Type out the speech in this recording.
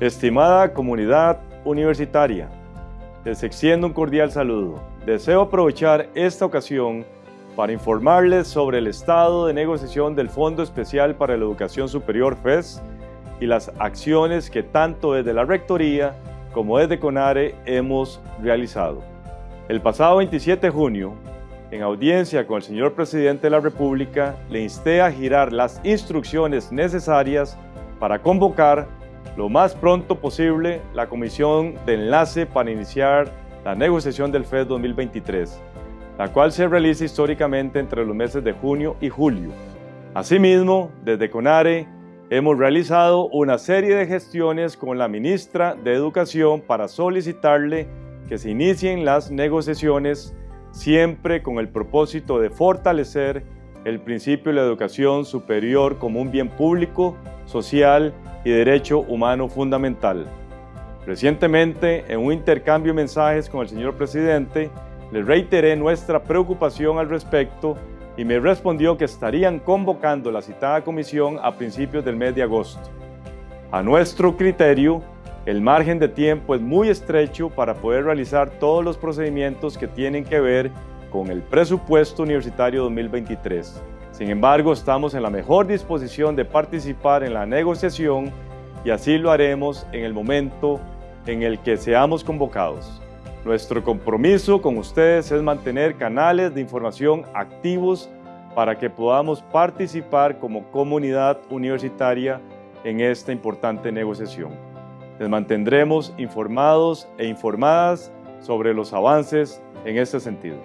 Estimada comunidad universitaria, les extiendo un cordial saludo. Deseo aprovechar esta ocasión para informarles sobre el estado de negociación del Fondo Especial para la Educación Superior FES y las acciones que tanto desde la Rectoría como desde CONARE hemos realizado. El pasado 27 de junio, en audiencia con el señor Presidente de la República, le insté a girar las instrucciones necesarias para convocar lo más pronto posible la comisión de enlace para iniciar la negociación del FED 2023, la cual se realiza históricamente entre los meses de junio y julio. Asimismo, desde CONARE hemos realizado una serie de gestiones con la ministra de Educación para solicitarle que se inicien las negociaciones siempre con el propósito de fortalecer el principio de la educación superior como un bien público, social y derecho humano fundamental. Recientemente, en un intercambio de mensajes con el señor presidente, le reiteré nuestra preocupación al respecto y me respondió que estarían convocando la citada comisión a principios del mes de agosto. A nuestro criterio, el margen de tiempo es muy estrecho para poder realizar todos los procedimientos que tienen que ver con el presupuesto universitario 2023. Sin embargo, estamos en la mejor disposición de participar en la negociación y así lo haremos en el momento en el que seamos convocados. Nuestro compromiso con ustedes es mantener canales de información activos para que podamos participar como comunidad universitaria en esta importante negociación. Les mantendremos informados e informadas sobre los avances en este sentido.